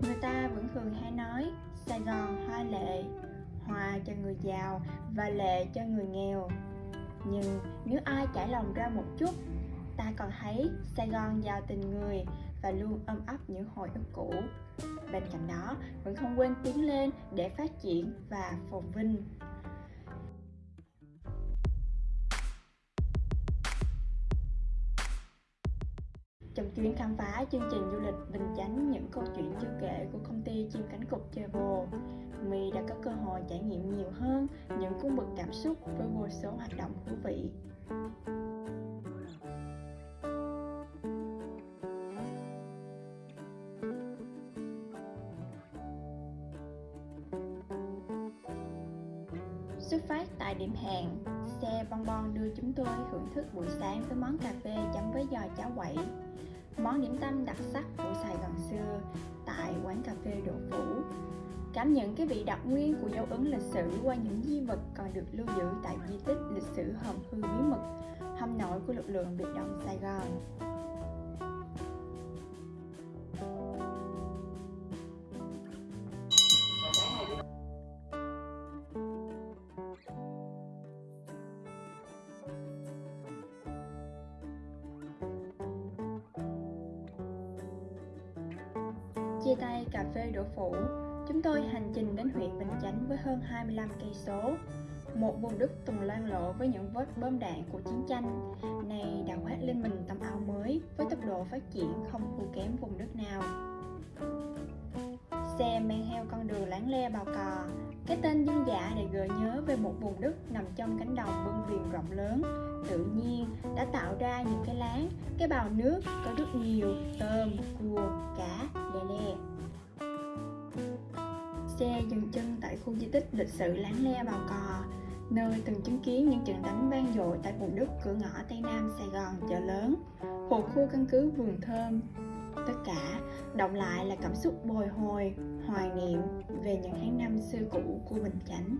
Người ta vẫn thường hay nói, Sài Gòn hoa lệ, Hoa cho người giàu và lệ cho người nghèo. Nhưng nếu ai trải lòng ra một chút, Ta còn thấy Sài Gòn giàu tình người và luôn ôm ấp những hồi ức cũ. Bên cạnh đó, vẫn không quên tiến lên để phát triển và phồn vinh. Trong chuyến khám phá chương trình du lịch Bình Chánh những câu chuyện chưa kể của công ty chim cánh cụt Travel, My đã có cơ hội trải nghiệm nhiều hơn những cung bậc cảm xúc với vô số hoạt động thú vị. Xuất phát tại điểm hẹn, xe bon bon đưa chúng tôi thưởng thức buổi sáng với món cà phê chấm với giò cháo quẩy món điểm tâm đặc sắc của Sài Gòn xưa tại quán cà phê Đỗ Phủ. Cảm nhận cái vị đặc nguyên của dấu ấn lịch sử qua những di vật còn được lưu giữ tại di tích lịch sử Hầm Hư Bí Mật, hầm nội của lực lượng biệt động Sài Gòn. Chia tay cà phê Đỗ Phủ, chúng tôi hành trình đến huyện Bình Chánh với hơn 25 cây số. Một vùng đất từng loang lộ với những vết bom đạn của chiến tranh, nay đã khoác lên mình tấm áo mới với tốc độ phát triển không thua kém vùng đất nào. Xe men theo con đường láng le bào cò, cái tên dân dã để gợi nhớ về một vùng đất nằm trong cánh đồng bưng viền rộng lớn, tự nhiên đã tạo ra những cái láng, cái bào nước có rất nhiều tơ tích lịch sử láng le bào cò, nơi từng chứng kiến những trận đánh vang dội tại vùng đất cửa ngõ Tây Nam Sài Gòn chợ lớn, hồ khu căn cứ vườn thơm. Tất cả động lại là cảm xúc bồi hồi, hoài niệm về những tháng năm xưa cũ của Bình Chánh.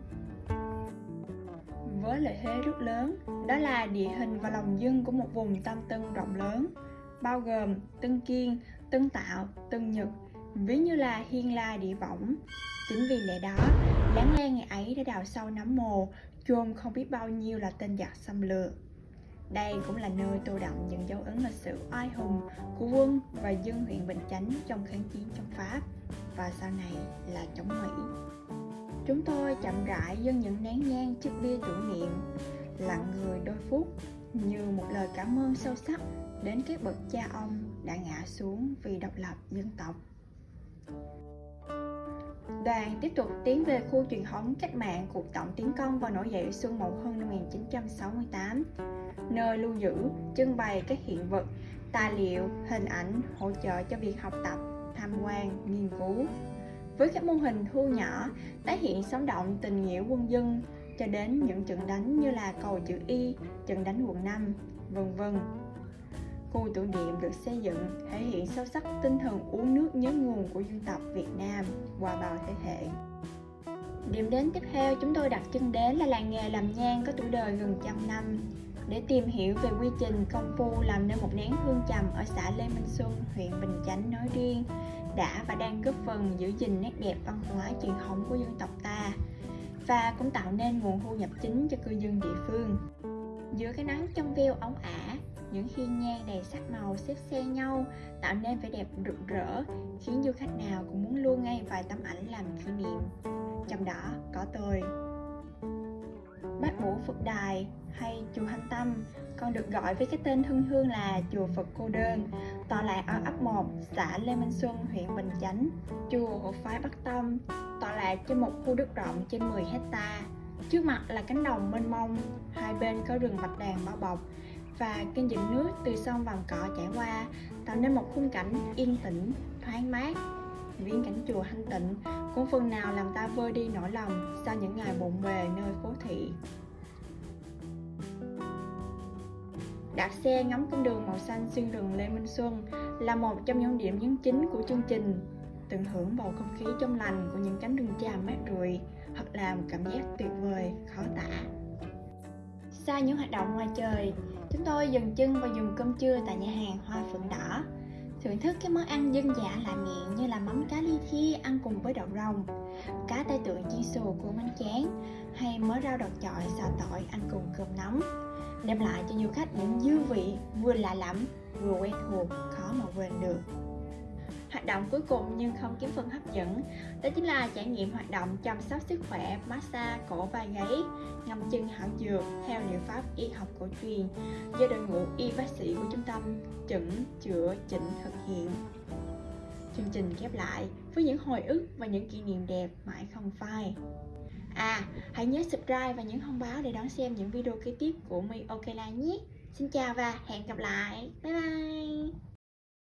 Với lợi thế rất lớn, đó là địa hình và lòng dân của một vùng Tam Tân rộng lớn, bao gồm Tân Kiên, Tân Tạo, Tân Nhật, ví như là hiên la địa võng. Chính vì lẽ đó, láng lan ngày ấy đã đào sâu nắm mồ, chôn không biết bao nhiêu là tên giặc xâm lược. Đây cũng là nơi tô đậm những dấu ấn lịch sử oai hùng của quân và dân huyện Bình Chánh trong kháng chiến chống Pháp và sau này là chống Mỹ. Chúng tôi chậm rãi dâng những nén nhang chiếc bia tưởng niệm, lặng người đôi phút như một lời cảm ơn sâu sắc đến các bậc cha ông đã ngã xuống vì độc lập dân tộc. Đoàn tiếp tục tiến về khu truyền thống cách mạng cuộc tổng tiến công và nổi dậy xuân Mậu thân năm 1968, nơi lưu giữ, trưng bày các hiện vật, tài liệu, hình ảnh hỗ trợ cho việc học tập, tham quan, nghiên cứu. Với các mô hình thu nhỏ, tái hiện sống động tình nghĩa quân dân cho đến những trận đánh như là cầu chữ Y, trận đánh quận 5, vân vân. Khu tưởng niệm được xây dựng thể hiện sâu sắc tinh thần uống nước nhớ nguồn của dân tộc Việt Nam qua bao thế hệ. Điểm đến tiếp theo chúng tôi đặt chân đến là làng nghề làm nhang có tuổi đời gần trăm năm để tìm hiểu về quy trình công phu làm nên một nén hương trầm ở xã Lê Minh Xuân, huyện Bình Chánh nói riêng đã và đang góp phần giữ gìn nét đẹp văn hóa truyền thống của dân tộc ta và cũng tạo nên nguồn thu nhập chính cho cư dân địa phương. Giữa cái nắng trong veo ống ả, những hiên nhang đầy sắc màu xếp xen nhau, tạo nên vẻ đẹp rực rỡ, khiến du khách nào cũng muốn lưu ngay vài tấm ảnh làm kỷ niệm. Trong đó có tôi. Bát vũ phật đài hay chùa Hành Tâm, còn được gọi với cái tên thân hương là chùa Phật Cô Đơn, tọa lạc ở ấp 1 xã Lê Minh Xuân, huyện Bình Chánh. Chùa hộ phái Bắc Tâm tọa lạc trên một khu đất rộng trên 10 hecta trước mặt là cánh đồng mênh mông, hai bên có rừng bạch đàn bao bọc và kênh dẫn nước từ sông Vàm Cỏ chảy qua tạo nên một khung cảnh yên tĩnh, thoáng mát. Viễn cảnh chùa Thanh Tịnh cũng phần nào làm ta vơi đi nỗi lòng sau những ngày bộn bề nơi phố thị. Đạp xe ngắm con đường màu xanh xuyên rừng Lê Minh Xuân là một trong những điểm nhấn chính của chương trình. Tận hưởng bầu không khí trong lành của những cánh rừng tràm mát rượi hoặc là một cảm giác tuyệt vời, khó tả. Sau những hoạt động ngoài trời, chúng tôi dừng chân và dùng cơm trưa tại nhà hàng Hoa Phượng Đỏ. Thưởng thức các món ăn dân dã lạ miệng như là mắm cá ly với đậu rồng cá tay tượng chiên xù của bánh tráng hay mớ rau đọt chọi xào tỏi ăn cùng cơm nóng. Đem lại cho du khách những dư vị vừa lạ lẫm vừa quen thuộc khó mà quên được hoạt động cuối cùng nhưng không kém phần hấp dẫn đó chính là trải nghiệm hoạt động chăm sóc sức khỏe massage cổ vai gáy ngâm chân hảo dược theo liệu pháp y học cổ truyền do đội ngũ y bác sĩ của trung tâm chẩn chữa chỉnh thực hiện chương trình khép lại với những hồi ức và những kỷ niệm đẹp mãi không phai À, hãy nhớ subscribe và nhấn thông báo để đón xem những video kế tiếp của My Okela nhé. Xin chào và hẹn gặp lại. Bye bye.